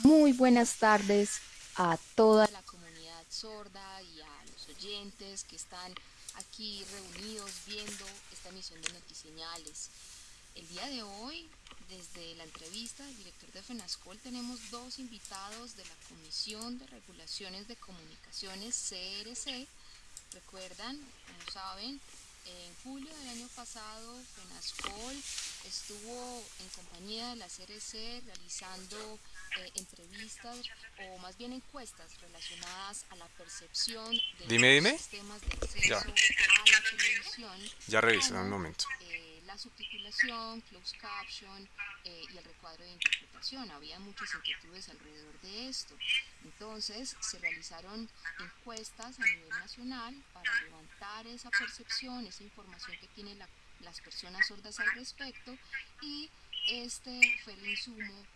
Muy buenas tardes a toda la comunidad sorda y a los oyentes que están aquí reunidos viendo esta emisión de Notiseñales. El día de hoy, desde la entrevista del director de FENASCOL, tenemos dos invitados de la Comisión de Regulaciones de Comunicaciones, CRC. Recuerdan, como saben, en julio del año pasado, FENASCOL estuvo en compañía de la CRC realizando eh, entrevistas o más bien encuestas relacionadas a la percepción de dime, los dime. sistemas de acceso Ya, a la televisión ya reviso, un momento. eh, la subtitulación, closed caption eh, y el recuadro de interpretación. Había muchas inquietudes alrededor de esto. Entonces se realizaron encuestas a nivel nacional para levantar esa percepción, esa información que tienen la, las personas sordas al respecto y este fue el insumo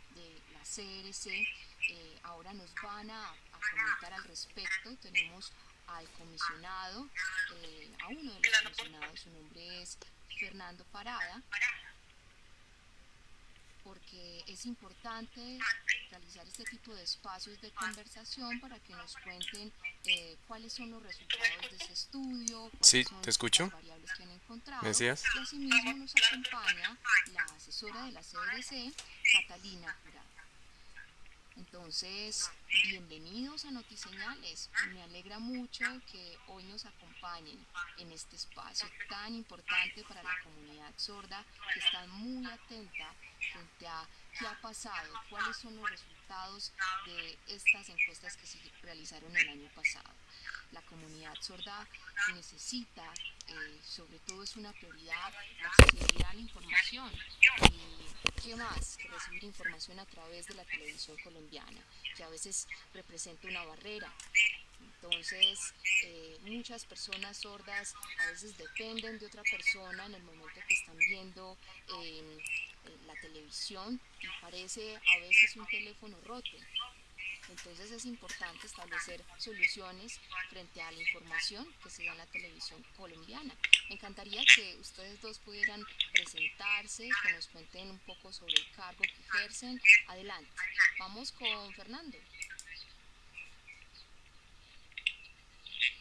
CRC. Eh, ahora nos van a, a, comentar al respecto. Tenemos al comisionado, eh, a uno de los comisionados, su nombre es Fernando Parada, porque es importante realizar este tipo de espacios de conversación para que nos cuenten eh, cuáles son los resultados de ese estudio, Sí, cuáles son te escucho. las variables que han encontrado ¿Me decías? y asimismo nos acompaña la asesora de la CDC, Catalina Jurado. Entonces, bienvenidos a Notiseñales. Me alegra mucho que hoy nos acompañen en este espacio tan importante para la comunidad sorda que está muy atenta frente a qué ha pasado, cuáles son los resultados de estas encuestas que se realizaron el año pasado. La comunidad sorda necesita, eh, sobre todo es una prioridad, la accesibilidad a la información. Y qué más que recibir información a través de la televisión colombiana, que a veces representa una barrera. Entonces, eh, muchas personas sordas a veces dependen de otra persona en el momento que están viendo eh, la televisión y parece a veces un teléfono roto. Entonces es importante establecer soluciones frente a la información que se da en la televisión colombiana. Me encantaría que ustedes dos pudieran presentarse, que nos cuenten un poco sobre el cargo que ejercen. Adelante. Vamos con Fernando.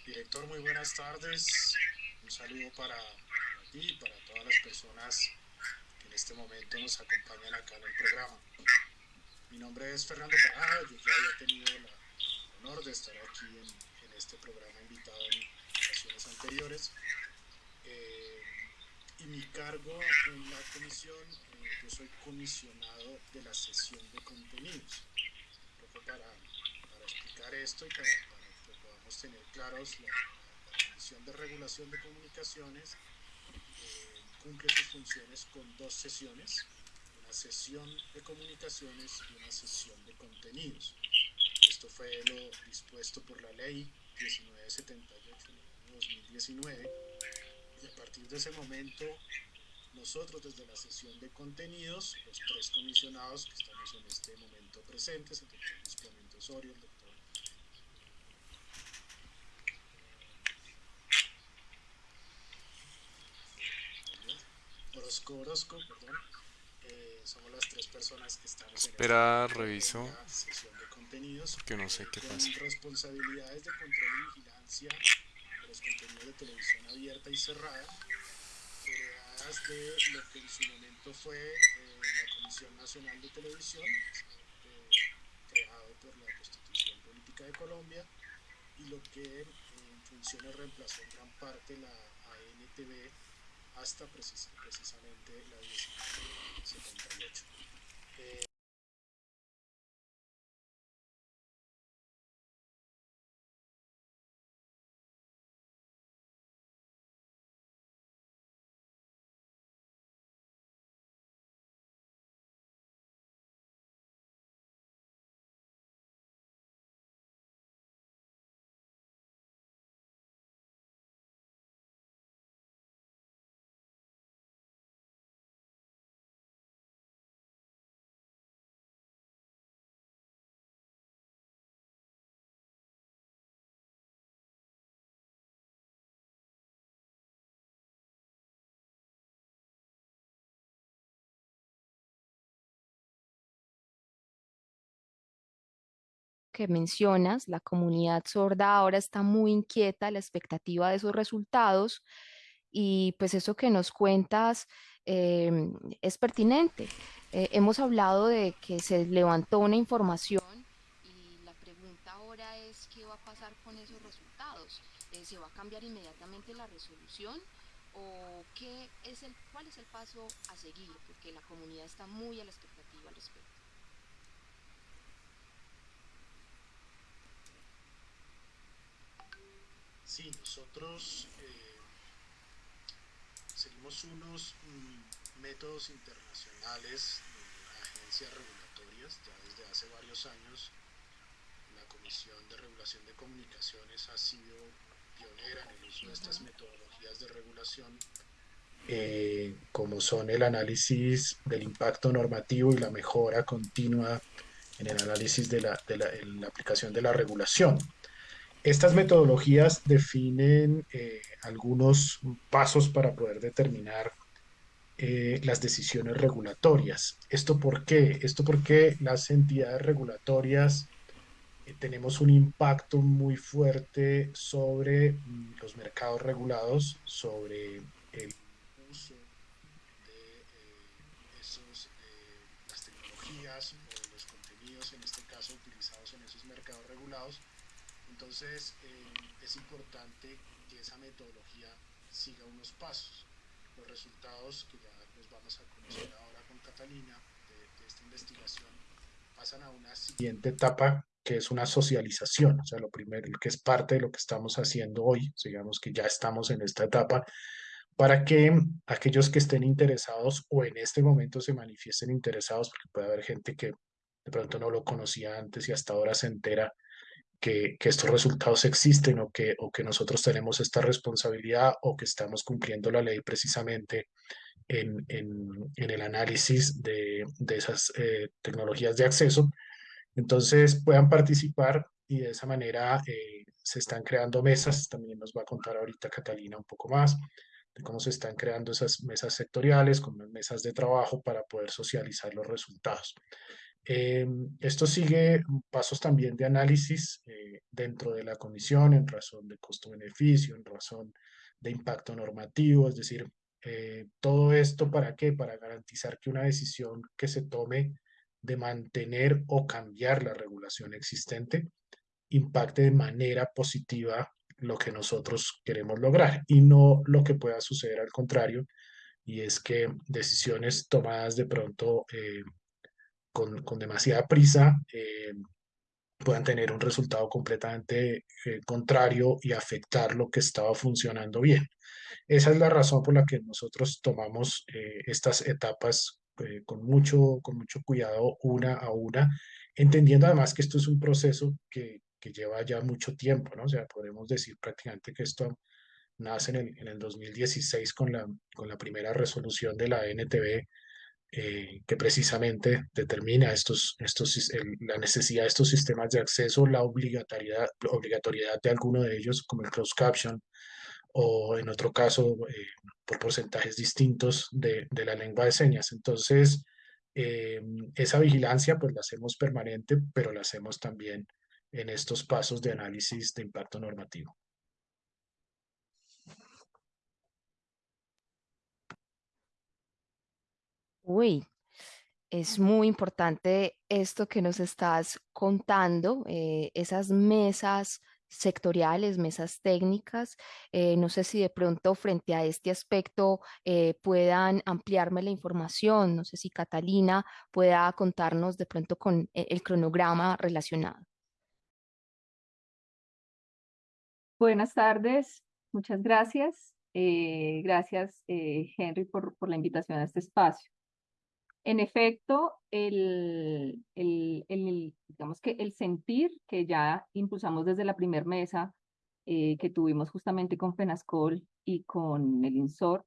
Director, muy buenas tardes. Un saludo para, ti y para todas las personas que en este momento nos acompañan acá en el programa. Mi nombre es Fernando Parada, yo ya había tenido el honor de estar aquí en, este programa invitado en ocasiones anteriores. Eh, y mi cargo en la comisión, eh, yo soy comisionado de la sesión de contenidos. Un poco para, explicar esto y para, para, que podamos tener claros la, la, la comisión de regulación de comunicaciones eh, cumple sus funciones con dos sesiones una sesión de comunicaciones y una sesión de contenidos. Esto fue lo dispuesto por la ley 1978 del 2019 y a partir de ese momento nosotros desde la sesión de contenidos, los tres comisionados que estamos en este momento presentes, el doctor Luis Clemente Osorio, el doctor Orozco Orozco, perdón, eh, somos las tres personas que estamos Espera, en, esta, reviso. en la sesión de contenidos Que no sé qué con pasa. responsabilidades de control y vigilancia de los contenidos de televisión abierta y cerrada heredadas de lo que en su momento fue eh, la Comisión Nacional de Televisión eh, creado por la Constitución Política de Colombia y lo que en funciones reemplazó en gran parte la ANTV hasta precis precisamente la 1978. Eh, que mencionas, la comunidad sorda ahora está muy inquieta a la expectativa de esos resultados y pues eso que nos cuentas em, es pertinente. Eh, hemos hablado de que se levantó una información y la pregunta ahora es qué va a pasar con esos resultados. Eh, ¿Se va a cambiar inmediatamente la resolución? ¿O qué es el, cuál es el paso a seguir? Porque la comunidad está muy a la expectativa al respecto. Sí, nosotros eh, seguimos unos mm, métodos internacionales de agencias regulatorias. Ya desde hace varios años la Comisión de Regulación de Comunicaciones ha sido pionera en el uso de estas metodologías de regulación, eh, como son el análisis del impacto normativo y la mejora continua en el análisis de la, de la, aplicación de la regulación. Estas metodologías definen eh, algunos pasos para poder determinar eh, las decisiones regulatorias. ¿Esto por qué? Esto porque las entidades regulatorias eh, tenemos un impacto muy fuerte sobre mm, los mercados regulados, sobre el uso de esos, las tecnologías o los contenidos, en este caso, utilizados en esos mercados regulados entonces eh, es importante que esa metodología siga unos pasos. Los resultados que ya los vamos a conocer ahora con Catalina de, esta investigación pasan a una siguiente etapa que es una socialización, o sea, lo primero, que es parte de lo que estamos haciendo hoy, digamos que ya estamos en esta etapa, para que aquellos que estén interesados o en este momento se manifiesten interesados, porque puede haber gente que de pronto no lo conocía antes y hasta ahora se entera que, estos resultados existen o que, o que nosotros tenemos esta responsabilidad o que estamos cumpliendo la ley precisamente en, el análisis de, esas eh, tecnologías de acceso. Entonces puedan participar y de esa manera eh, se están creando mesas, también nos va a contar ahorita Catalina un poco más de cómo se están creando esas mesas sectoriales, como mesas de trabajo para poder socializar los resultados. Eh, esto sigue pasos también de análisis eh, dentro de la comisión en razón de costo-beneficio, en razón de impacto normativo, es decir, eh, todo esto para qué? Para garantizar que una decisión que se tome de mantener o cambiar la regulación existente impacte de manera positiva lo que nosotros queremos lograr y no lo que pueda suceder al contrario, y es que decisiones tomadas de pronto con, con demasiada prisa eh, puedan tener un resultado completamente eh, contrario y afectar lo que estaba funcionando bien. Esa es la razón por la que nosotros tomamos eh, estas etapas con, mucho, con mucho cuidado una a una, entendiendo además que esto es un proceso que, que lleva ya mucho tiempo, ¿no? O sea, podemos decir prácticamente que esto nace en el, en el 2016 con la, con la primera resolución de la NTV eh, que precisamente determina estos, estos, la necesidad de estos sistemas de acceso, la obligatoriedad, obligatoriedad de alguno de ellos, como el closed caption, o en otro caso, eh, por porcentajes distintos de, de, la lengua de señas. Entonces, eh, esa vigilancia pues la hacemos permanente, pero la hacemos también en estos pasos de análisis de impacto normativo. Uy, es muy importante esto que nos estás contando, eh, esas mesas sectoriales, mesas técnicas. Eh, no sé si de pronto frente a este aspecto eh, puedan ampliarme la información. No sé si Catalina pueda contarnos de pronto con el cronograma relacionado. Buenas tardes, muchas gracias. gracias, Henry, por la invitación a este espacio. En efecto, el, el, digamos que el sentir que ya impulsamos desde la primera mesa eh, que tuvimos justamente con FENASCOL y con el INSOR,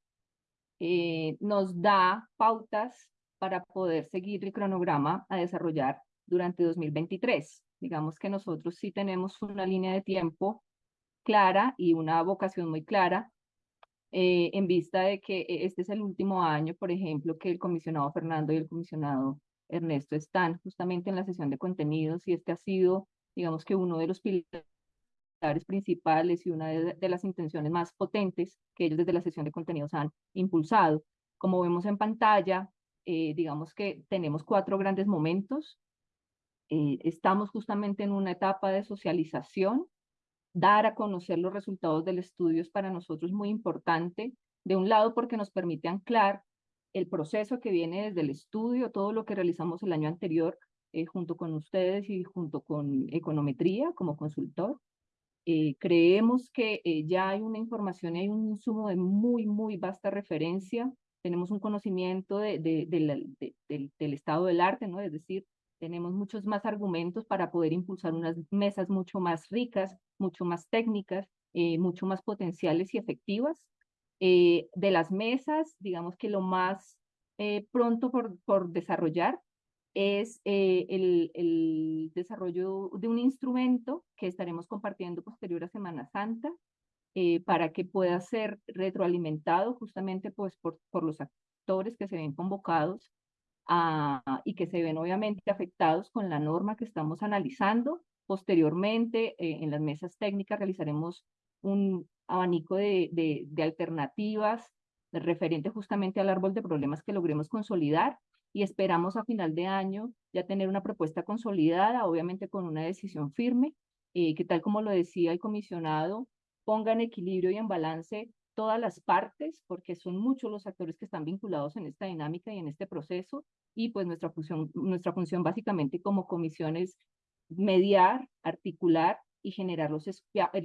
eh, nos da pautas para poder seguir el cronograma a desarrollar durante 2023. Digamos que nosotros sí tenemos una línea de tiempo clara y una vocación muy clara eh, en vista de que eh, este es el último año, por ejemplo, que el comisionado Fernando y el comisionado Ernesto están justamente en la sesión de contenidos y este ha sido digamos que uno de los pilares principales y una de, las intenciones más potentes que ellos desde la sesión de contenidos han impulsado. Como vemos en pantalla, eh, digamos que tenemos cuatro grandes momentos. Estamos justamente en una etapa de socialización. Dar a conocer los resultados del estudio es para nosotros muy importante. De un lado, porque nos permite anclar el proceso que viene desde el estudio, todo lo que realizamos el año anterior eh, junto con ustedes y junto con Econometría como consultor. Eh, creemos que eh, ya hay una información hay un insumo de muy, muy vasta referencia. Tenemos un conocimiento de, de, del, del estado del arte, ¿no? Es decir, tenemos muchos más argumentos para poder impulsar unas mesas mucho más ricas, mucho más técnicas, mucho más potenciales y efectivas. de las mesas, digamos que lo más pronto por, por desarrollar es eh, el, el, desarrollo de un instrumento que estaremos compartiendo posterior a Semana Santa eh, para que pueda ser retroalimentado justamente pues, por, por los actores que se ven convocados y que se ven obviamente afectados con la norma que estamos analizando. Posteriormente, eh, en las mesas técnicas realizaremos un abanico de alternativas referente justamente al árbol de problemas que logremos consolidar y esperamos a final de año ya tener una propuesta consolidada, obviamente con una decisión firme, eh, que tal como lo decía el comisionado, ponga en equilibrio y en balance todas las partes, porque son muchos los actores que están vinculados en esta dinámica y en este proceso, y pues nuestra función, nuestra función básicamente como comisión es mediar, articular y generar los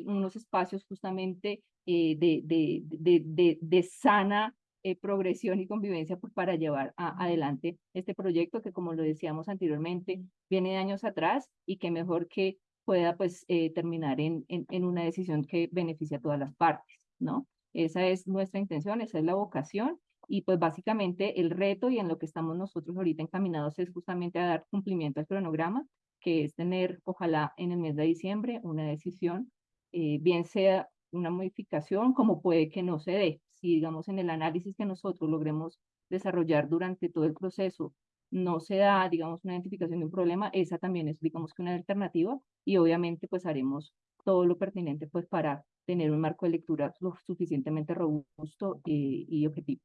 unos espacios justamente eh, de, de, de, de, sana eh, progresión y convivencia pues, para llevar adelante este proyecto que, como lo decíamos anteriormente, viene de años atrás y que mejor que pueda pues eh, terminar en, en, una decisión que beneficie a todas las partes, ¿no? Esa es nuestra intención, esa es la vocación y pues básicamente el reto y en lo que estamos nosotros ahorita encaminados es justamente a dar cumplimiento al cronograma, que es tener, ojalá en el mes de diciembre, una decisión, eh, bien sea una modificación como puede que no se dé, si digamos en el análisis que nosotros logremos desarrollar durante todo el proceso no se da, digamos, una identificación de un problema, esa también es, digamos, que una alternativa y obviamente pues haremos todo lo pertinente pues para tener un marco de lectura lo suficientemente robusto y, y objetivo.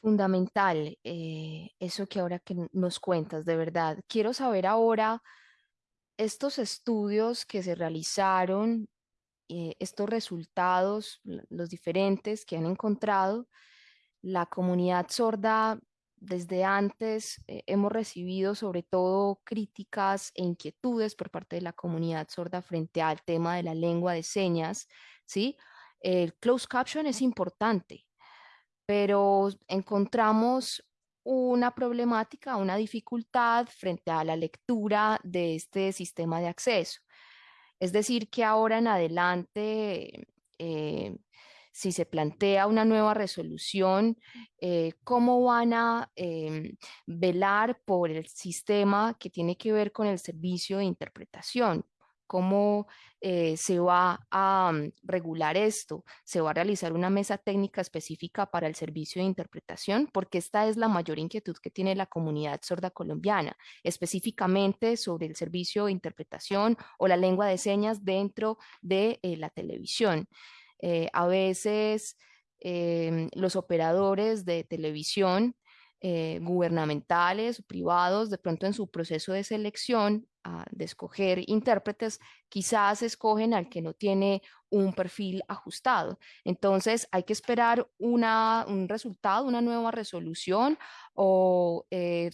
Fundamental eh, eso que ahora que nos cuentas, de verdad. Quiero saber ahora estos estudios que se realizaron, eh, estos resultados, los diferentes que han encontrado, la comunidad sorda desde antes eh, hemos recibido sobre todo críticas e inquietudes por parte de la comunidad sorda frente al tema de la lengua de señas, ¿sí? El closed caption es importante, pero encontramos una problemática, una dificultad frente a la lectura de este sistema de acceso. Es decir, que ahora en adelante, eh, si se plantea una nueva resolución, eh, ¿cómo van a em, velar por el sistema que tiene que ver con el servicio de interpretación? Cómo eh, se va a mm, regular esto, se va a realizar una mesa técnica específica para el servicio de interpretación, porque esta es la mayor inquietud que tiene la comunidad sorda colombiana, específicamente sobre el servicio de interpretación o la lengua de señas dentro de eh, la televisión. Eh, a veces em, los operadores de televisión eh, gubernamentales, privados, de pronto en su proceso de selección ah, de escoger intérpretes, quizás escogen al que no tiene un perfil ajustado. Entonces hay que esperar una, un resultado, una nueva resolución o eh,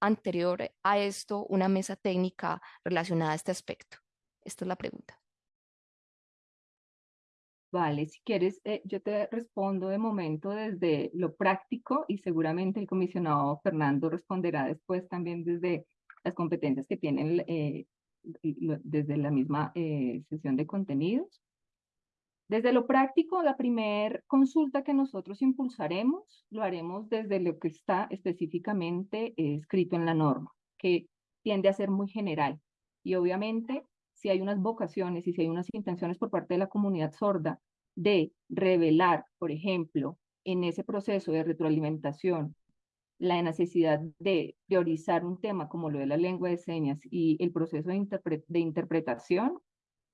anterior a esto una mesa técnica relacionada a este aspecto. Esta es la pregunta. Vale, si quieres, eh, yo te respondo de momento desde lo práctico y seguramente el comisionado Fernando responderá después también desde las competencias que tienen eh, desde la misma eh, sesión de contenidos. Desde lo práctico, la primer consulta que nosotros impulsaremos lo haremos desde lo que está específicamente escrito en la norma, que tiende a ser muy general. Y obviamente si hay unas vocaciones y si hay unas intenciones por parte de la comunidad sorda de revelar, por ejemplo, en ese proceso de retroalimentación, la necesidad de priorizar un tema como lo de la lengua de señas y el proceso de, interpretación,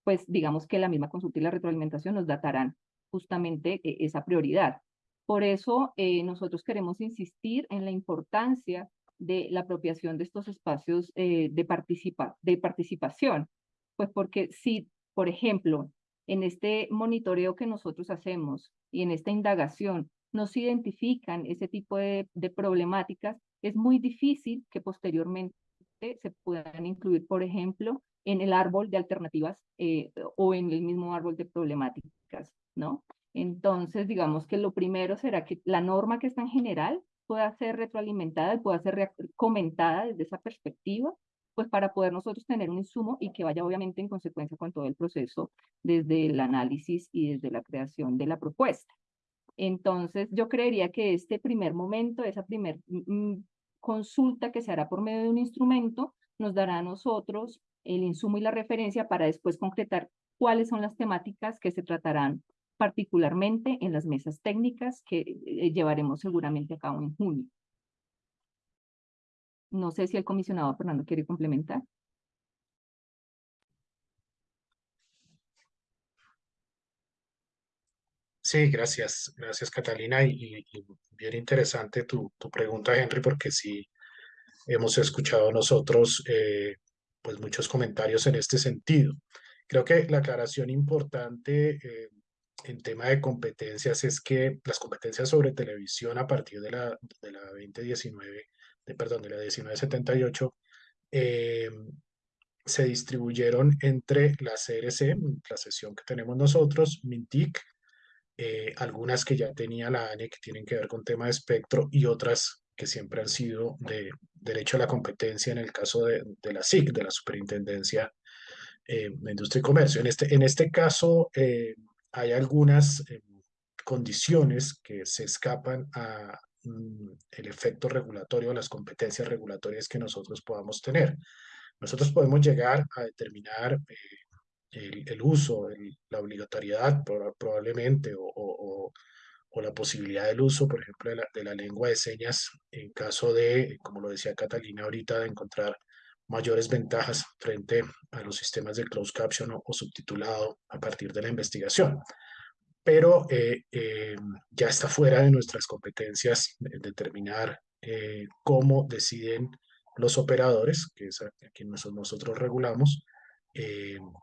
pues digamos que la misma consulta y la retroalimentación nos datarán justamente eh, esa prioridad. Por eso eh, nosotros queremos insistir en la importancia de la apropiación de estos espacios eh, de, participa de participación, pues porque si, por ejemplo, en este monitoreo que nosotros hacemos y en esta indagación nos identifican ese tipo de, de problemáticas, es muy difícil que posteriormente se puedan incluir, por ejemplo, en el árbol de alternativas eh, o en el mismo árbol de problemáticas, ¿no? Entonces, digamos que lo primero será que la norma que está en general pueda ser retroalimentada y pueda ser comentada desde esa perspectiva, pues para poder nosotros tener un insumo y que vaya obviamente en consecuencia con todo el proceso desde el análisis y desde la creación de la propuesta. Entonces, yo creería que este primer momento, esa primer mm, mm, consulta que se hará por medio de un instrumento, nos dará a nosotros el insumo y la referencia para después concretar cuáles son las temáticas que se tratarán particularmente en las mesas técnicas que eh, llevaremos seguramente a cabo en junio. No sé si el comisionado Fernando quiere complementar. Sí, gracias, gracias Catalina y, bien interesante tu, tu, pregunta, Henry, porque sí hemos escuchado nosotros eh, pues muchos comentarios en este sentido. Creo que la aclaración importante eh, en tema de competencias es que las competencias sobre televisión a partir de la, de la 2019, de, perdón, de la 1978, eh, se distribuyeron entre la CRC, la sesión que tenemos nosotros, MINTIC, eh, algunas que ya tenía la ANE que tienen que ver con tema de espectro y otras que siempre han sido de derecho a la competencia en el caso de, de la SIC, de la Superintendencia eh, de Industria y Comercio. En este, en este caso eh, hay algunas eh, condiciones que se escapan a mm, el efecto regulatorio, las competencias regulatorias que nosotros podamos tener. Nosotros podemos llegar a determinar el, el, uso, la obligatoriedad probablemente o, o, o la posibilidad del uso, por ejemplo, de la, de la, lengua de señas en caso de, como lo decía Catalina ahorita, de encontrar mayores ventajas frente a los sistemas de closed caption o, subtitulado a partir de la investigación. Pero eh, eh, ya está fuera de nuestras competencias determinar eh, cómo deciden los operadores, que es a, quien nosotros regulamos,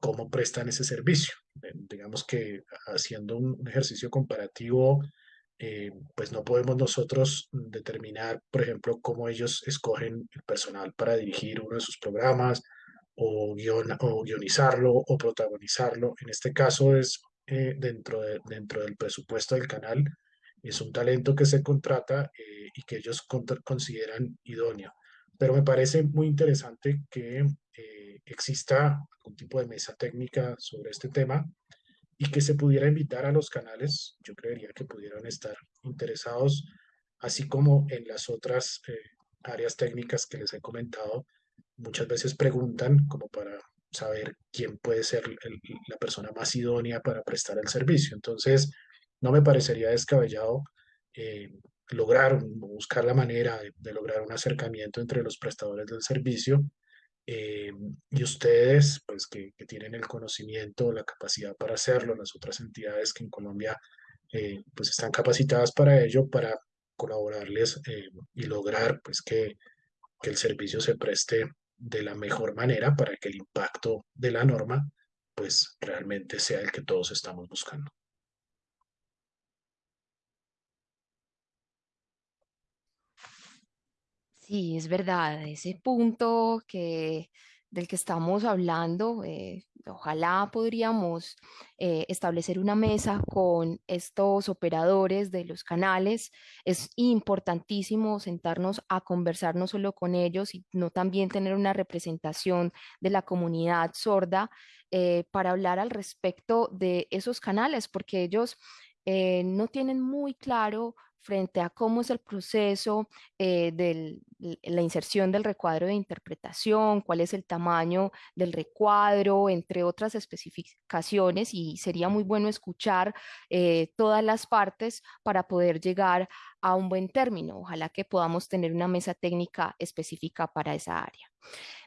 cómo prestan ese servicio. digamos que haciendo un ejercicio comparativo eh, pues no podemos nosotros determinar, por ejemplo, cómo ellos escogen el personal para dirigir uno de sus programas o, guionizarlo o protagonizarlo. En este caso es eh, dentro, de, dentro del presupuesto del canal, es un talento que se contrata eh, y que ellos consideran idóneo. Pero me parece muy interesante que exista algún tipo de mesa técnica sobre este tema y que se pudiera invitar a los canales, yo creería que pudieran estar interesados, así como en las otras eh, áreas técnicas que les he comentado, muchas veces preguntan como para saber quién puede ser la persona más idónea para prestar el servicio. Entonces, no me parecería descabellado eh, lograr, buscar la manera de lograr un acercamiento entre los prestadores del servicio eh, y ustedes, pues que, tienen el conocimiento, la capacidad para hacerlo, las otras entidades que en Colombia eh, pues están capacitadas para ello, para colaborarles eh, y lograr pues que, que el servicio se preste de la mejor manera para que el impacto de la norma pues realmente sea el que todos estamos buscando. Sí, es verdad, ese punto que, del que estamos hablando, eh, ojalá podríamos eh, establecer una mesa con estos operadores de los canales. Es importantísimo sentarnos a conversar no solo con ellos, sino también tener una representación de la comunidad sorda eh, para hablar al respecto de esos canales, porque ellos no tienen muy claro frente a cómo es el proceso eh, de la inserción del recuadro de interpretación, cuál es el tamaño del recuadro, entre otras especificaciones, y sería muy bueno escuchar eh, todas las partes para poder llegar a un buen término. Ojalá que podamos tener una mesa técnica específica para esa área.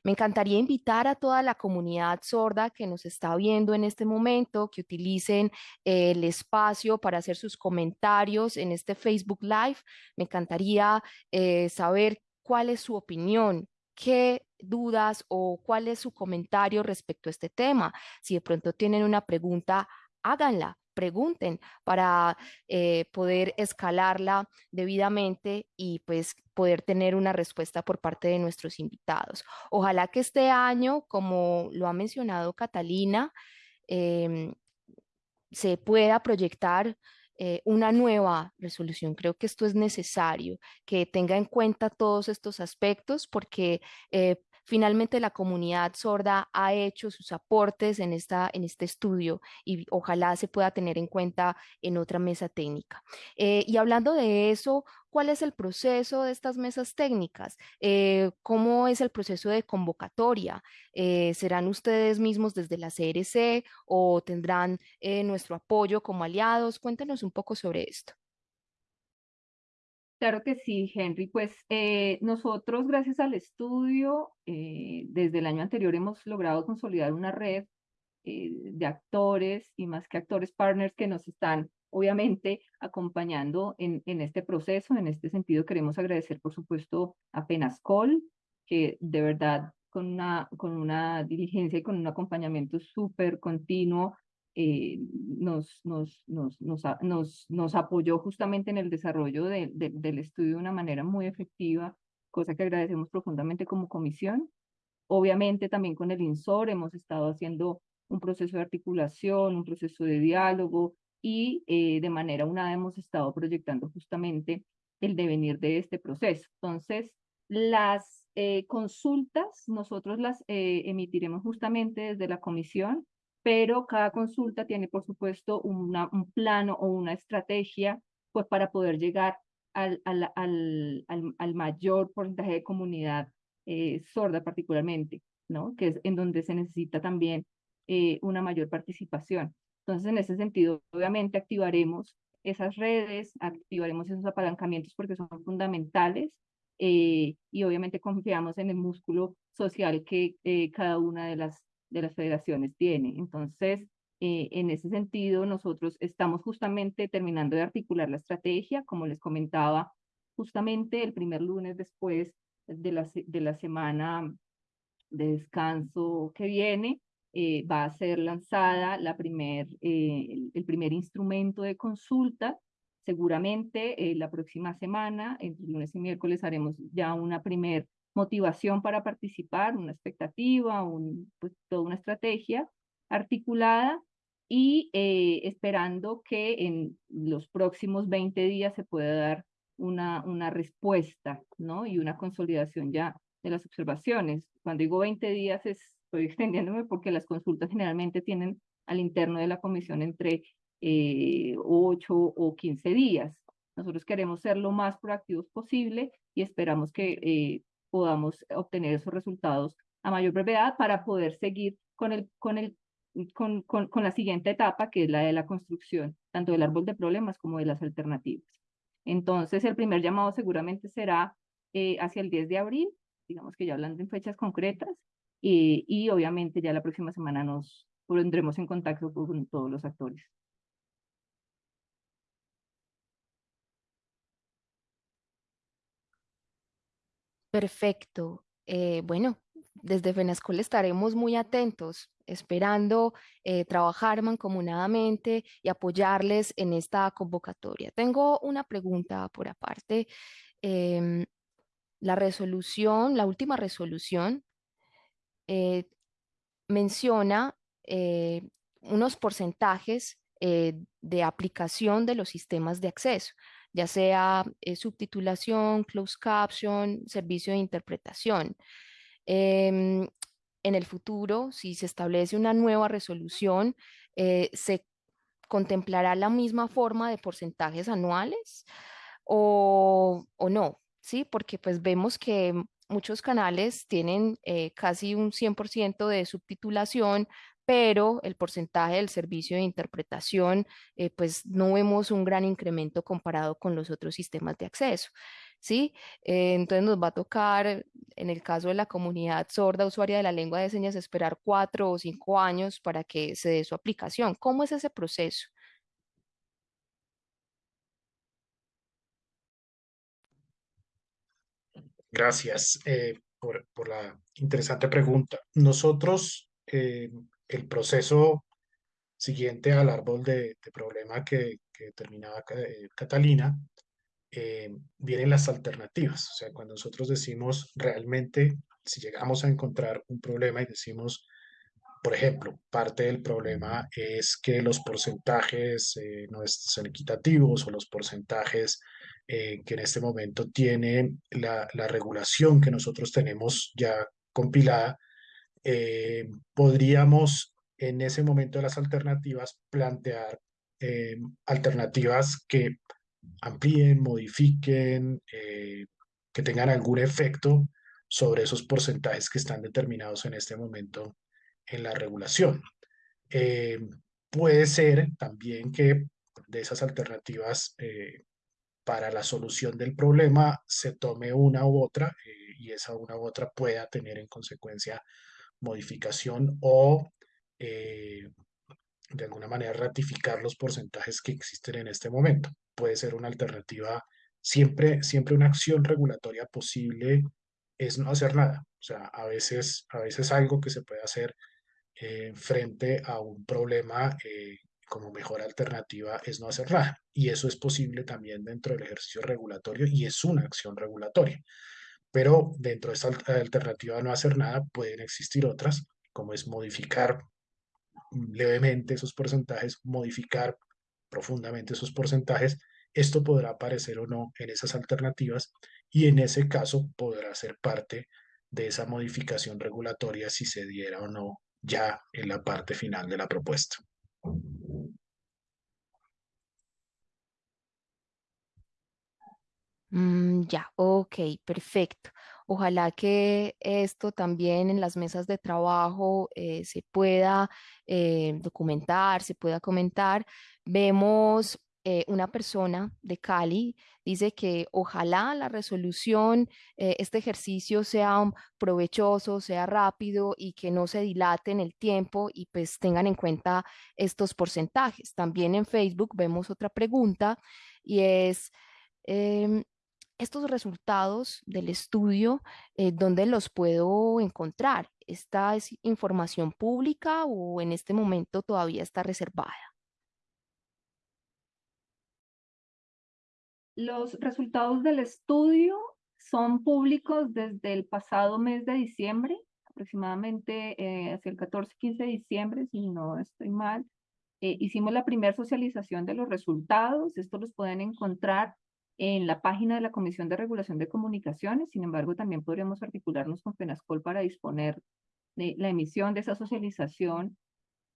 Me encantaría invitar a toda la comunidad sorda que nos está viendo en este momento, que utilicen el espacio para hacer sus comentarios en este Facebook Live. Me encantaría eh, saber cuál es su opinión, qué dudas o cuál es su comentario respecto a este tema. Si de pronto tienen una pregunta, háganla pregunten para eh, poder escalarla debidamente y pues poder tener una respuesta por parte de nuestros invitados. Ojalá que este año, como lo ha mencionado Catalina, em, se pueda proyectar eh, una nueva resolución. Creo que esto es necesario, que tenga en cuenta todos estos aspectos porque eh, Finalmente, la comunidad sorda ha hecho sus aportes en, esta, en este estudio y ojalá se pueda tener en cuenta en otra mesa técnica. Eh, y hablando de eso, ¿cuál es el proceso de estas mesas técnicas? Eh, ¿Cómo es el proceso de convocatoria? Eh, ¿Serán ustedes mismos desde la CRC o tendrán nuestro apoyo como aliados? Cuéntenos un poco sobre esto. Claro que sí, Henry. Pues eh, nosotros, gracias al estudio, eh, desde el año anterior hemos logrado consolidar una red eh, de actores y más que actores partners que nos están obviamente acompañando en, este proceso. En este sentido, queremos agradecer, por supuesto, a Penascol, que de verdad con una, con una diligencia y con un acompañamiento súper continuo eh, nos, nos, nos, nos, nos, apoyó justamente en el desarrollo del estudio de una manera muy efectiva, cosa que agradecemos profundamente como comisión. Obviamente también con el INSOR hemos estado haciendo un proceso de articulación, un proceso de diálogo y eh, de manera unada hemos estado proyectando justamente el devenir de este proceso. Entonces, las eh, consultas nosotros las emitiremos justamente desde la comisión pero cada consulta tiene, por supuesto, una, un plano o una estrategia pues, para poder llegar al, al, al, al, mayor porcentaje de comunidad eh, sorda particularmente, ¿no? que es en donde se necesita también eh, una mayor participación. Entonces, en ese sentido, obviamente activaremos esas redes, activaremos esos apalancamientos porque son fundamentales eh, y obviamente confiamos en el músculo social que cada una de las de las federaciones tiene. Entonces, eh, en ese sentido, nosotros estamos justamente terminando de articular la estrategia, como les comentaba, justamente el primer lunes después de la, de la semana de descanso que viene, eh, va a ser lanzada la primer, eh, el, primer instrumento de consulta. Seguramente la próxima semana, entre lunes y miércoles, haremos ya una primer motivación para participar, una expectativa, un, pues, toda una estrategia articulada y eh, esperando que en los próximos 20 días se pueda dar una, una respuesta ¿no? y una consolidación ya de las observaciones. Cuando digo 20 días estoy extendiéndome porque las consultas generalmente tienen al interno de la comisión entre eh, 8 o 15 días. Nosotros queremos ser lo más proactivos posible y esperamos que eh, podamos obtener esos resultados a mayor brevedad para poder seguir con, el, con, el, con, con, con la siguiente etapa, que es la de la construcción, tanto del árbol de problemas como de las alternativas. Entonces, el primer llamado seguramente será eh, hacia el 10 de abril, digamos que ya hablando en fechas concretas, y, y obviamente ya la próxima semana nos pondremos en contacto con todos los actores. Perfecto. Eh, bueno, desde FENASCOL estaremos muy atentos, esperando eh, trabajar mancomunadamente y apoyarles en esta convocatoria. Tengo una pregunta por aparte. Em, la resolución, la última resolución, eh, menciona unos porcentajes de aplicación de los sistemas de acceso ya sea eh, subtitulación, closed caption, servicio de interpretación. Em, en el futuro, si se establece una nueva resolución, eh, se contemplará la misma forma de porcentajes anuales o, o no, ¿sí? Porque pues vemos que muchos canales tienen eh, casi un 100% de subtitulación, pero el porcentaje del servicio de interpretación, eh, pues no vemos un gran incremento comparado con los otros sistemas de acceso. ¿sí? Eh, entonces nos va a tocar, en el caso de la comunidad sorda usuaria de la lengua de señas, esperar cuatro o cinco años para que se dé su aplicación. ¿Cómo es ese proceso? Gracias eh, por, la interesante pregunta. Nosotros, eh, el proceso siguiente al árbol de, problema que, que terminaba Catalina, eh, vienen las alternativas. O sea, cuando nosotros decimos realmente, si llegamos a encontrar un problema y decimos, por ejemplo, parte del problema es que los porcentajes eh, no son equitativos o los porcentajes eh, que en este momento tiene la, la, regulación que nosotros tenemos ya compilada, podríamos en ese momento de las alternativas plantear alternativas que amplíen, modifiquen, eh, que tengan algún efecto sobre esos porcentajes que están determinados en este momento en la regulación. Eh, puede ser también que de esas alternativas eh, para la solución del problema se tome una u otra y esa una u otra pueda tener en consecuencia modificación o de alguna manera ratificar los porcentajes que existen en este momento puede ser una alternativa. Siempre, siempre una acción regulatoria posible es no hacer nada. O sea, a veces, a veces algo que se puede hacer eh, frente a un problema eh, como mejor alternativa es no hacer nada. Y eso es posible también dentro del ejercicio regulatorio y es una acción regulatoria. Pero dentro de esta alternativa de no hacer nada pueden existir otras, como es modificar levemente esos porcentajes, modificar profundamente esos porcentajes, esto podrá aparecer o no en esas alternativas y en ese caso podrá ser parte de esa modificación regulatoria si se diera o no ya en la parte final de la propuesta. Mm, ya, ok, perfecto. Ojalá que esto también en las mesas de trabajo eh, se pueda eh, documentar, se pueda comentar. Vemos eh, una persona de Cali, dice que ojalá la resolución, este ejercicio sea provechoso, sea rápido y que no se dilate en el tiempo y pues tengan en cuenta estos porcentajes. También en Facebook vemos otra pregunta y es... Em, estos resultados del estudio, eh, ¿dónde los puedo encontrar? ¿Esta es información pública o en este momento todavía está reservada? Los resultados del estudio son públicos desde el pasado mes de diciembre, aproximadamente eh, hacia el 14-15 de diciembre, si no estoy mal. Eh, hicimos la primera socialización de los resultados. Estos los pueden encontrar en la página de la Comisión de Regulación de Comunicaciones. Sin embargo, también podríamos articularnos con FENASCOL para disponer de la emisión de esa socialización,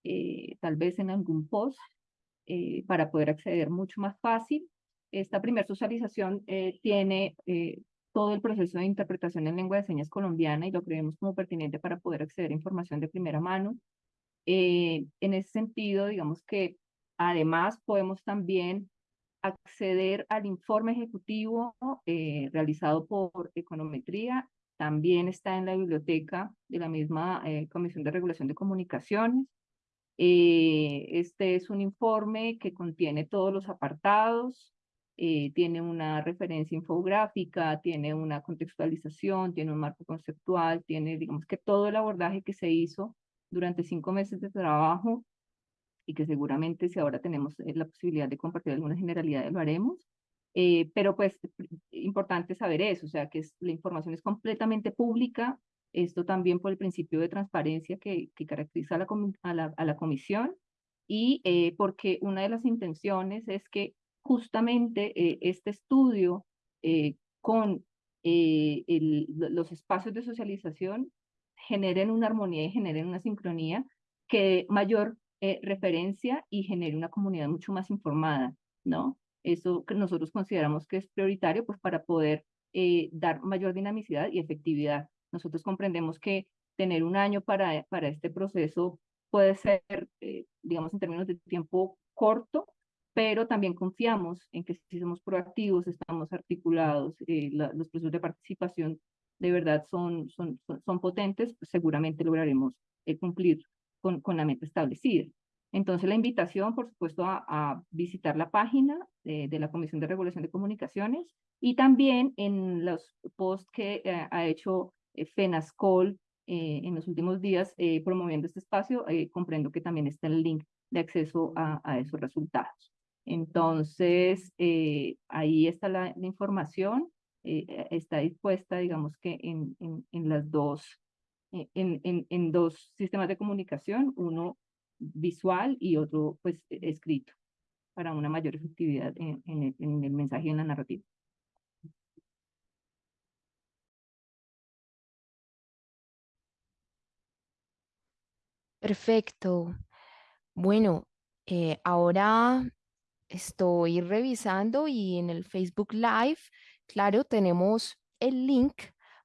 eh, tal vez en algún post, eh, para poder acceder mucho más fácil. Esta primera socialización eh, tiene todo el proceso de interpretación en lengua de señas colombiana y lo creemos como pertinente para poder acceder a información de primera mano. en ese sentido, digamos que además podemos también acceder al informe ejecutivo eh, realizado por Econometría. También está en la biblioteca de la misma eh, Comisión de Regulación de Comunicaciones. Eh, este es un informe que contiene todos los apartados, tiene una referencia infográfica, tiene una contextualización, tiene un marco conceptual, tiene, digamos que todo el abordaje que se hizo durante cinco meses de trabajo y que seguramente si ahora tenemos eh, la posibilidad de compartir algunas generalidades lo haremos. Eh, pero pues importante saber eso, o sea, que la información es completamente pública, esto también por el principio de transparencia que, que caracteriza a la, a la, a la comisión y eh, porque una de las intenciones es que justamente este estudio con el, los espacios de socialización generen una armonía y generen una sincronía que mayor eh, referencia y genere una comunidad mucho más informada, ¿no? Eso que nosotros consideramos que es prioritario pues para poder eh, dar mayor dinamicidad y efectividad. Nosotros comprendemos que tener un año para, para este proceso puede ser, eh, digamos, en términos de tiempo corto, pero también confiamos en que si somos proactivos, estamos articulados, eh, los procesos de participación de verdad son, son, son, potentes, pues seguramente lograremos eh, cumplir con, con la meta establecida. Entonces, la invitación, por supuesto, a, a visitar la página de, de, la Comisión de Regulación de Comunicaciones y también en los posts que eh, ha hecho FENASCOL en los últimos días promoviendo este espacio, comprendo que también está el link de acceso a, a esos resultados. Entonces, eh, ahí está la, información, eh, eh, está dispuesta, digamos que en, en, en las dos, en, en, en, dos sistemas de comunicación, uno visual y otro pues e, escrito, para una mayor efectividad en, en el mensaje y en la narrativa. Perfecto. Bueno, eh, ahora estoy revisando y en el Facebook Live, claro, tenemos el link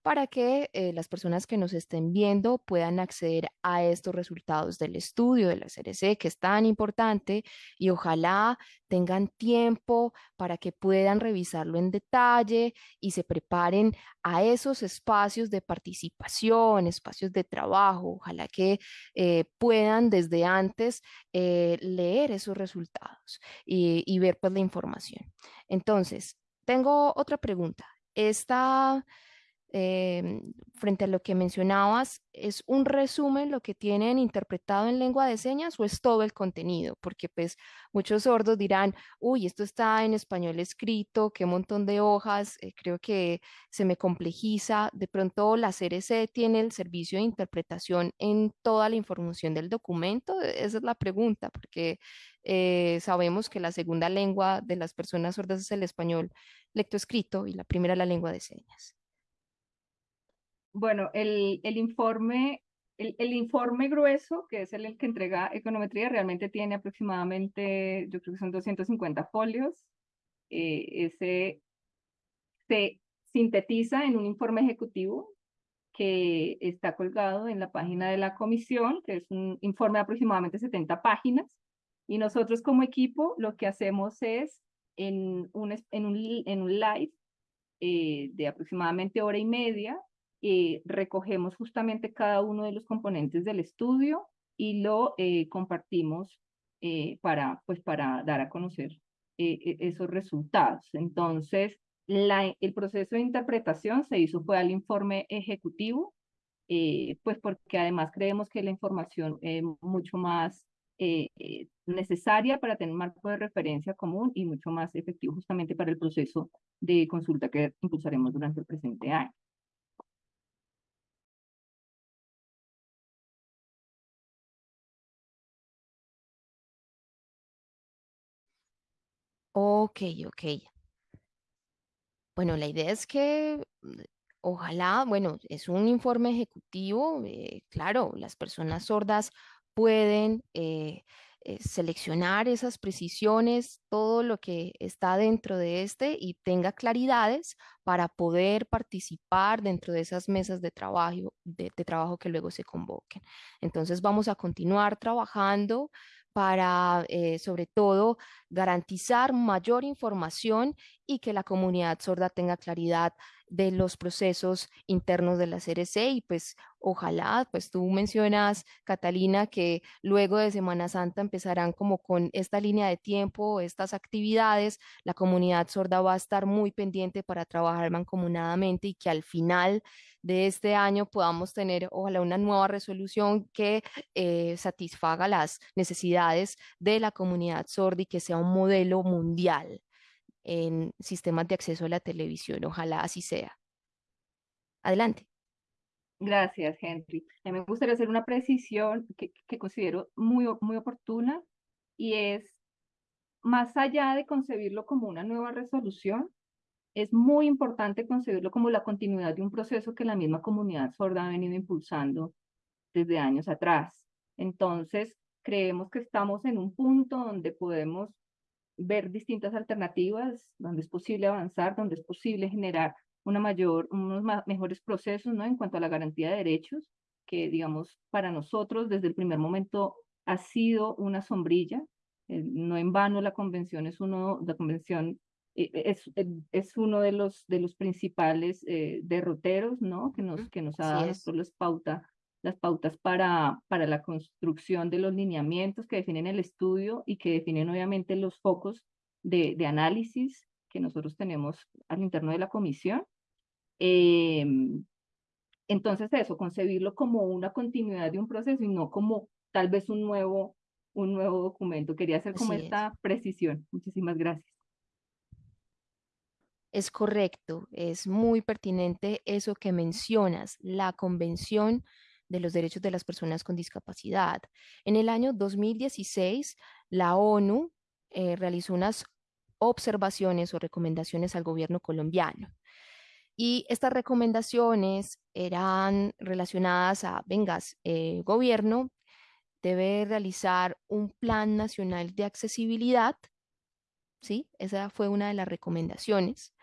para que eh, las personas que nos estén viendo puedan acceder a estos resultados del estudio de la CRC, que es tan importante, y ojalá tengan tiempo para que puedan revisarlo en detalle y se preparen a esos espacios de participación, espacios de trabajo. Ojalá que eh, puedan desde antes eh, leer esos resultados y, y ver pues la información. Entonces, tengo otra pregunta. Esta Em, frente a lo que mencionabas, ¿es un resumen lo que tienen interpretado en lengua de señas o es todo el contenido? Porque pues muchos sordos dirán, uy, esto está en español escrito, qué montón de hojas, eh, creo que se me complejiza. De pronto la CRC tiene el servicio de interpretación en toda la información del documento. E, esa es la pregunta, porque eh, sabemos que la segunda lengua de las personas sordas es el español lectoescrito y la primera la lengua de señas. Bueno, el, el informe, el, el, informe grueso, que es el, que entrega econometría, realmente tiene aproximadamente, yo creo que son 250 folios. Eh, ese se sintetiza en un informe ejecutivo que está colgado en la página de la comisión, que es un informe de aproximadamente 70 páginas. Y nosotros como equipo lo que hacemos es en un, en un, en un live eh, de aproximadamente hora y media, eh, recogemos justamente cada uno de los componentes del estudio y lo eh, compartimos eh, para, pues, para dar a conocer e, esos resultados. Entonces, el proceso de interpretación se hizo fue al informe ejecutivo, pues porque además creemos que la información es mucho más necesaria para tener un marco de referencia común y mucho más efectivo justamente para el proceso de consulta que impulsaremos durante el presente año. Ok, ok. Bueno, la idea es que mm, ojalá, bueno, es un informe ejecutivo, eh, claro, las personas sordas pueden eh, eh, seleccionar esas precisiones, todo lo que está dentro de este y tenga claridades para poder participar dentro de esas mesas de trabajo, de trabajo que luego se convoquen. Entonces vamos a continuar trabajando para, eh, sobre todo, garantizar mayor información y que la comunidad sorda tenga claridad de los procesos internos de la CRC y pues ojalá, pues tú mencionas, Catalina, que luego de Semana Santa empezarán como con esta línea de tiempo, estas actividades, la comunidad sorda va a estar muy pendiente para trabajar mancomunadamente y que al final de este año podamos tener ojalá una nueva resolución que eh, satisfaga las necesidades de la comunidad sorda y que sea un modelo mundial en sistemas de acceso a la televisión. Ojalá así sea. Adelante. Gracias, Henry. A mí me gustaría hacer una precisión que, considero muy, muy oportuna y es, más allá de concebirlo como una nueva resolución, es muy importante concebirlo como la continuidad de un proceso que la misma comunidad sorda ha venido impulsando desde años atrás. Entonces, creemos que estamos en un punto donde podemos ver distintas alternativas, donde es posible avanzar, donde es posible generar una mayor, unos mejores procesos ¿no? en cuanto a la garantía de derechos, que digamos para nosotros desde el primer momento ha sido una sombrilla. Eh, no en vano la convención es uno, la convención eh, es, es uno de los, de los principales derroteros ¿no? que nos, que nos ha dado las pautas las pautas para, para la construcción de los lineamientos que definen el estudio y que definen obviamente los focos de, de análisis que nosotros tenemos al interno de la comisión. Em, entonces eso, concebirlo como una continuidad de un proceso y no como tal vez un nuevo, un nuevo documento. Quería hacer como esta precisión. Muchísimas gracias. Es correcto, es muy pertinente eso que mencionas. La convención de los Derechos de las Personas con Discapacidad. En el año 2016, la ONU eh, realizó unas observaciones o recomendaciones al gobierno colombiano. Y estas recomendaciones eran relacionadas a, vengas, eh, gobierno debe realizar un plan nacional de accesibilidad, ¿sí? Esa fue una de las recomendaciones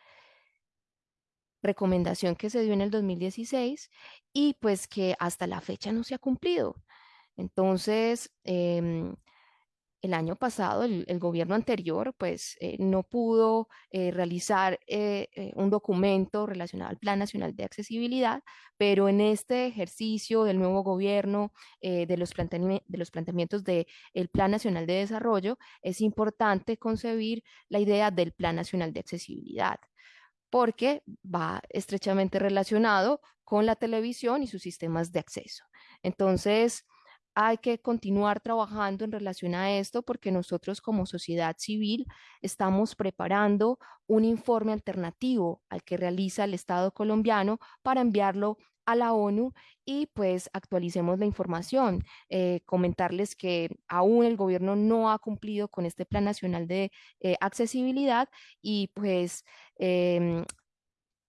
recomendación que se dio en el 2016 y pues que hasta la fecha no se ha cumplido. Entonces, em, el año pasado, el, gobierno anterior, pues eh, no pudo eh, realizar eh, un documento relacionado al Plan Nacional de Accesibilidad, pero en este ejercicio del nuevo gobierno, de, los de los planteamientos del Plan Nacional de Desarrollo, es importante concebir la idea del Plan Nacional de Accesibilidad porque va estrechamente relacionado con la televisión y sus sistemas de acceso. Entonces, hay que continuar trabajando en relación a esto porque nosotros como sociedad civil estamos preparando un informe alternativo al que realiza el Estado colombiano para enviarlo a la ONU y pues actualicemos la información. Eh, comentarles que aún el gobierno no ha cumplido con este Plan Nacional de eh, Accesibilidad y pues em,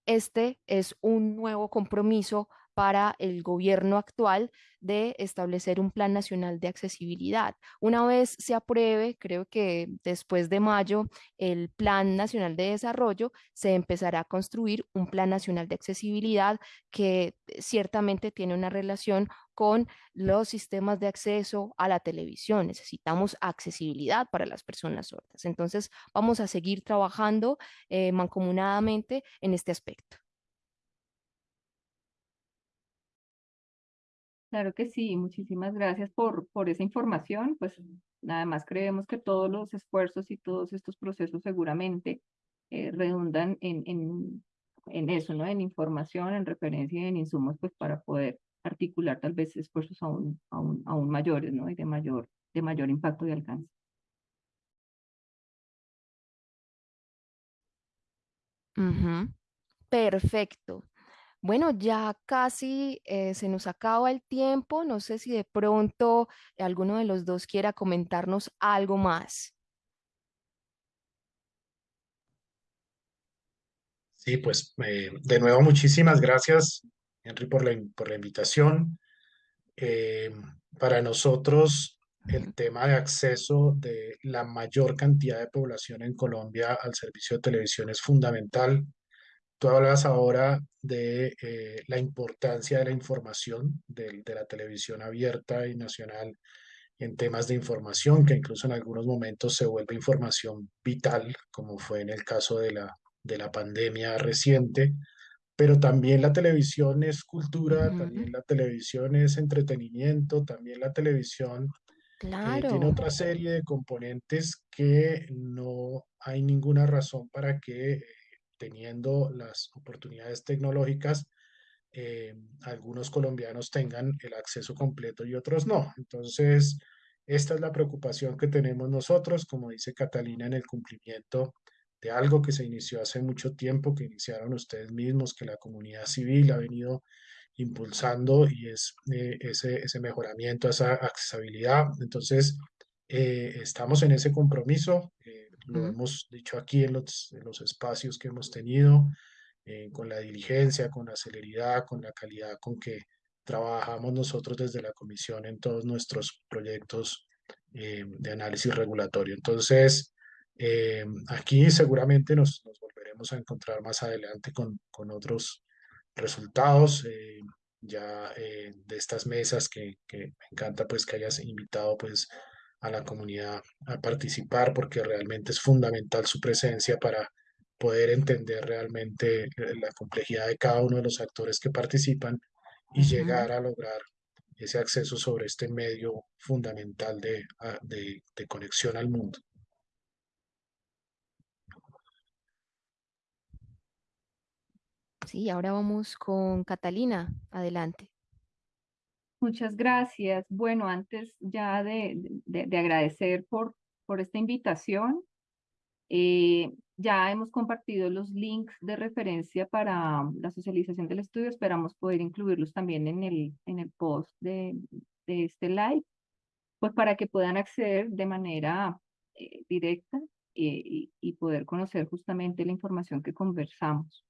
este es un nuevo compromiso para el gobierno actual de establecer un plan nacional de accesibilidad. Una vez se apruebe, creo que después de mayo, el plan nacional de desarrollo, se empezará a construir un plan nacional de accesibilidad que ciertamente tiene una relación con los sistemas de acceso a la televisión. Necesitamos accesibilidad para las personas sordas. Entonces, vamos a seguir trabajando eh, mancomunadamente en este aspecto. Claro que sí, muchísimas gracias por, por esa información. Pues nada más creemos que todos los esfuerzos y todos estos procesos seguramente eh, redundan en, en, en eso, ¿no? En información, en referencia y en insumos, pues para poder articular tal vez esfuerzos aún, aún, aún mayores, ¿no? Y de mayor, de mayor impacto y alcance. Perfecto. Bueno, ya casi eh, se nos acaba el tiempo. No sé si de pronto alguno de los dos quiera comentarnos algo más. Sí, pues eh, de nuevo muchísimas gracias, Henry, por la, por la invitación. Eh, para nosotros, el tema de acceso de la mayor cantidad de población en Colombia al servicio de televisión es fundamental. Tú hablas ahora de eh, la importancia de la información, de, de, la televisión abierta y nacional en temas de información, que incluso en algunos momentos se vuelve información vital, como fue en el caso de la, de la pandemia reciente, pero también la televisión es cultura, también la televisión es entretenimiento, también la televisión eh, tiene otra serie de componentes que no hay ninguna razón para que teniendo las oportunidades tecnológicas, eh, algunos colombianos tengan el acceso completo y otros no. Entonces, esta es la preocupación que tenemos nosotros, como dice Catalina, en el cumplimiento de algo que se inició hace mucho tiempo, que iniciaron ustedes mismos, que la comunidad civil ha venido impulsando y es eh, ese, ese mejoramiento, esa accesibilidad. Entonces, eh, estamos en ese compromiso lo hemos dicho aquí en los, los espacios que hemos tenido, eh, con la diligencia, con la celeridad, con la calidad con que trabajamos nosotros desde la comisión en todos nuestros proyectos eh, de análisis regulatorio. Entonces, Eh, aquí seguramente nos, nos, volveremos a encontrar más adelante con, con otros resultados eh, ya eh, de estas mesas que, que, me encanta pues que hayas invitado pues a la comunidad a participar porque realmente es fundamental su presencia para poder entender realmente eh, la complejidad de cada uno de los actores que participan y llegar a lograr ese acceso sobre este medio fundamental de, de, de conexión al mundo. Sí, ahora vamos con Catalina. Adelante. Muchas gracias. Bueno, antes ya de, de, agradecer por, por esta invitación, eh, ya hemos compartido los links de referencia para la socialización del estudio. Esperamos poder incluirlos también en el, en el post de, de este live, pues para que puedan acceder de manera eh, directa eh, y, poder conocer justamente la información que conversamos.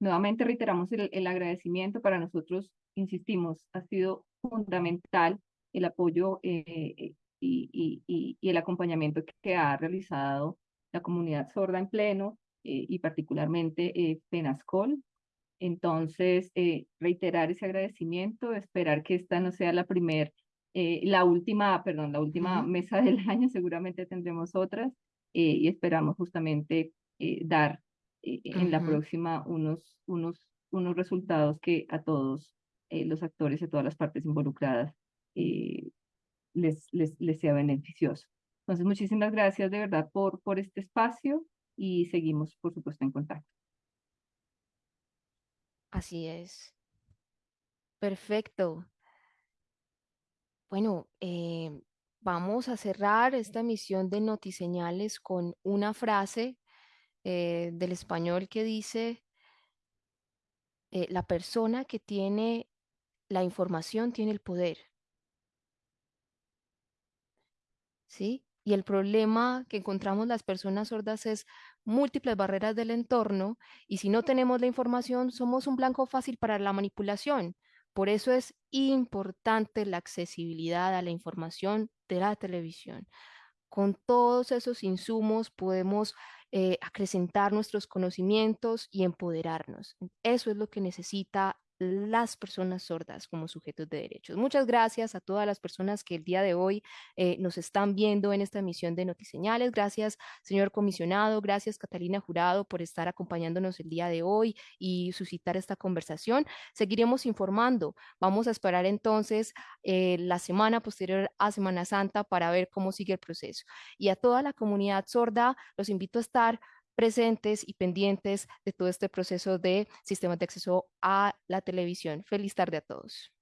Nuevamente reiteramos el, el, agradecimiento para nosotros, insistimos, ha sido fundamental el apoyo eh, y, y, y, el acompañamiento que ha realizado la comunidad sorda en pleno eh, y particularmente Penascol. Entonces, reiterar ese agradecimiento, esperar que esta no sea la primera, la última, perdón, la última mesa del año, seguramente tendremos otras y esperamos justamente dar en la próxima unos, unos, unos resultados que a todos eh, los actores y a todas las partes involucradas eh, les, les, les sea beneficioso. Entonces, muchísimas gracias de verdad por, por este espacio y seguimos, por supuesto, en contacto. Así es. Perfecto. Bueno, eh, vamos a cerrar esta emisión de Notiseñales con una frase del español que dice, la persona que tiene la información tiene el poder. ¿Sí? Y el problema que encontramos las personas sordas es múltiples barreras del entorno y si no tenemos la información somos un blanco fácil para la manipulación. Por eso es importante la accesibilidad a la información de la televisión. Con todos esos insumos podemos eh, acrecentar nuestros conocimientos y empoderarnos. Eso es lo que necesita las personas sordas como sujetos de derechos. Muchas gracias a todas las personas que el día de hoy eh, nos están viendo en esta emisión de Notiseñales. Gracias, señor comisionado. Gracias, Catalina Jurado, por estar acompañándonos el día de hoy y suscitar esta conversación. Seguiremos informando. Vamos a esperar entonces eh, la semana posterior a Semana Santa para ver cómo sigue el proceso. Y a toda la comunidad sorda, los invito a estar presentes y pendientes de todo este proceso de sistemas de acceso a la televisión. Feliz tarde a todos.